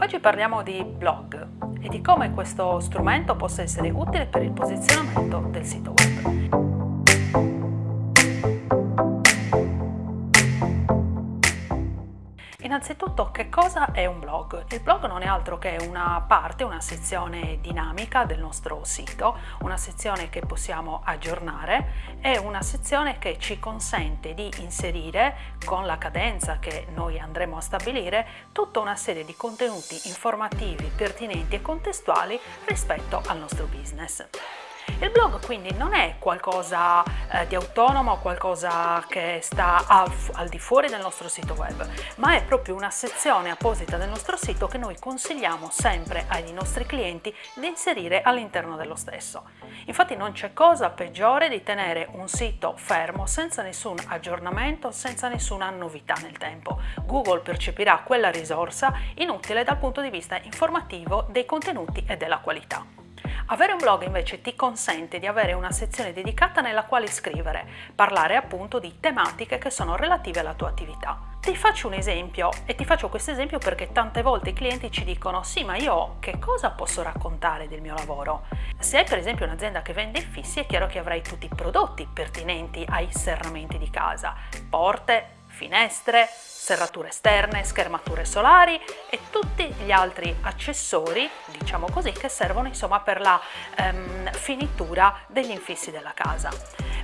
Oggi parliamo di blog e di come questo strumento possa essere utile per il posizionamento del sito web. Innanzitutto che cosa è un blog? Il blog non è altro che una parte, una sezione dinamica del nostro sito, una sezione che possiamo aggiornare, è una sezione che ci consente di inserire con la cadenza che noi andremo a stabilire tutta una serie di contenuti informativi, pertinenti e contestuali rispetto al nostro business. Il blog quindi non è qualcosa eh, di autonomo, qualcosa che sta al, al, di fuori del nostro sito web, ma è proprio una sezione apposita del nostro sito che noi consigliamo sempre ai nostri clienti di inserire all'interno dello stesso. Infatti non c'è cosa peggiore di tenere un sito fermo senza nessun aggiornamento, senza nessuna novità nel tempo. Google percepirà quella risorsa inutile dal punto di vista informativo dei contenuti e della qualità. Avere un blog invece ti consente di avere una sezione dedicata nella quale scrivere, parlare appunto di tematiche che sono relative alla tua attività. Ti faccio un esempio e ti faccio questo esempio perché tante volte i clienti ci dicono sì ma io che cosa posso raccontare del mio lavoro? Se hai per esempio un'azienda che vende infissi è chiaro che avrai tutti i prodotti pertinenti ai serramenti di casa, porte, finestre, serrature esterne, schermature solari e tutti gli altri accessori, diciamo così, che servono insomma per la ehm, finitura degli infissi della casa.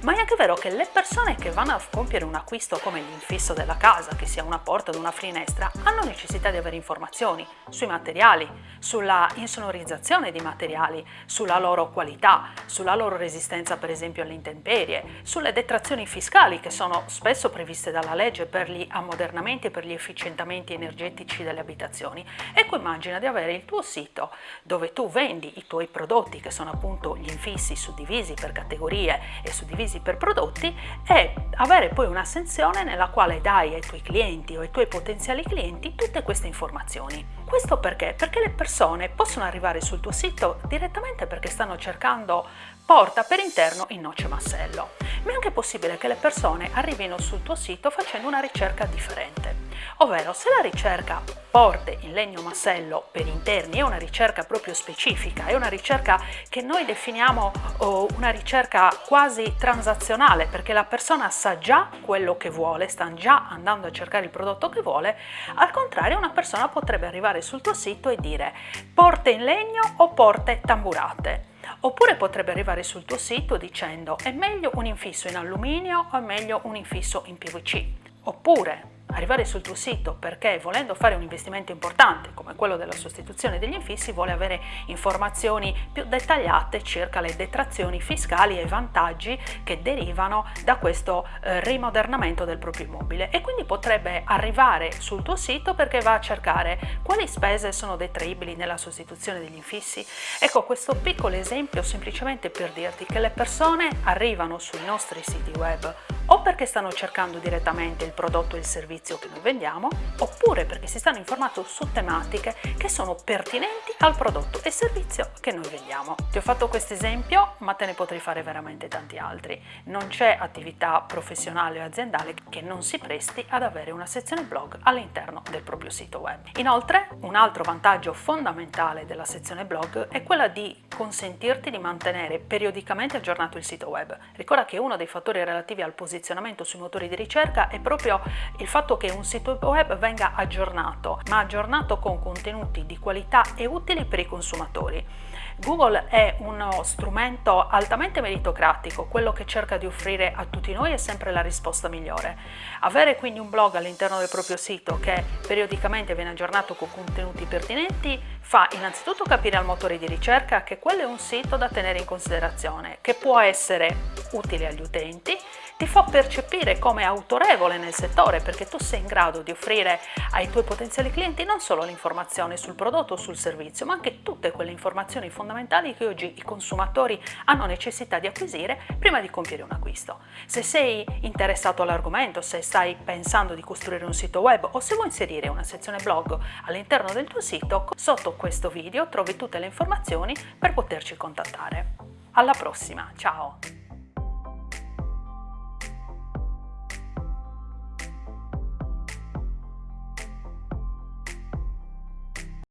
Ma è anche vero che le persone che vanno a compiere un acquisto come l'infisso della casa, che sia una porta o una finestra, hanno necessità di avere informazioni sui materiali, sulla insonorizzazione di materiali, sulla loro qualità, sulla loro resistenza per esempio alle intemperie, sulle detrazioni fiscali che sono spesso previste dalla legge per gli ammodernamenti e per gli efficientamenti energetici delle abitazioni. Ecco immagina di avere il tuo sito dove tu vendi i tuoi prodotti che sono appunto gli infissi suddivisi per categorie e suddivisi mesi per prodotti e avere poi una sezione nella quale dai ai tuoi clienti o ai tuoi potenziali clienti tutte queste informazioni. Questo perché? Perché le persone possono arrivare sul tuo sito direttamente perché stanno cercando porta per interno in noce massello, ma è anche possibile che le persone arrivino sul tuo sito facendo una ricerca differente. Ovvero, se la ricerca porte in legno massello per interni è una ricerca proprio specifica, è una ricerca che noi definiamo oh, una ricerca quasi transazionale, perché la persona sa già quello che vuole, sta già andando a cercare il prodotto che vuole, al contrario una persona potrebbe arrivare sul tuo sito e dire porte in legno o porte tamburate. Oppure potrebbe arrivare sul tuo sito dicendo è meglio un infisso in alluminio o è meglio un infisso in PVC. Oppure arrivare sul tuo sito perché volendo fare un investimento importante come quello della sostituzione degli infissi vuole avere informazioni più dettagliate circa le detrazioni fiscali e i vantaggi che derivano da questo eh, rimodernamento del proprio immobile e quindi potrebbe arrivare sul tuo sito perché va a cercare quali spese sono detraibili nella sostituzione degli infissi. Ecco questo piccolo esempio semplicemente per dirti che le persone arrivano sui nostri siti web o perché stanno cercando direttamente il prodotto e il servizio che noi vendiamo, oppure perché si stanno informando su tematiche che sono pertinenti al prodotto e servizio che noi vendiamo. Ti ho fatto questo esempio, ma te ne potrei fare veramente tanti altri. Non c'è attività professionale o aziendale che non si presti ad avere una sezione blog all'interno del proprio sito web. Inoltre, un altro vantaggio fondamentale della sezione blog è quella di consentirti di mantenere periodicamente aggiornato il sito web. Ricorda che uno dei fattori relativi al posizionamento sui motori di ricerca è proprio il fatto che un sito web venga aggiornato, ma aggiornato con contenuti di qualità e utili per i consumatori. Google è uno strumento altamente meritocratico, quello che cerca di offrire a tutti noi è sempre la risposta migliore. Avere quindi un blog all'interno del proprio sito che periodicamente viene aggiornato con contenuti pertinenti fa innanzitutto capire al motore di ricerca che quello è un sito da tenere in considerazione, che può essere utile agli utenti, ti fa percepire come autorevole nel settore perché tu sei in grado di offrire ai tuoi potenziali clienti non solo l'informazione sul prodotto o sul servizio, ma anche tutte quelle informazioni fondamentali che oggi i consumatori hanno necessità di acquisire prima di compiere un acquisto. Se sei interessato all'argomento, se stai pensando di costruire un sito web o se vuoi inserire una sezione blog all'interno del tuo sito, sotto questo video trovi tutte le informazioni per poterci contattare. Alla prossima, ciao!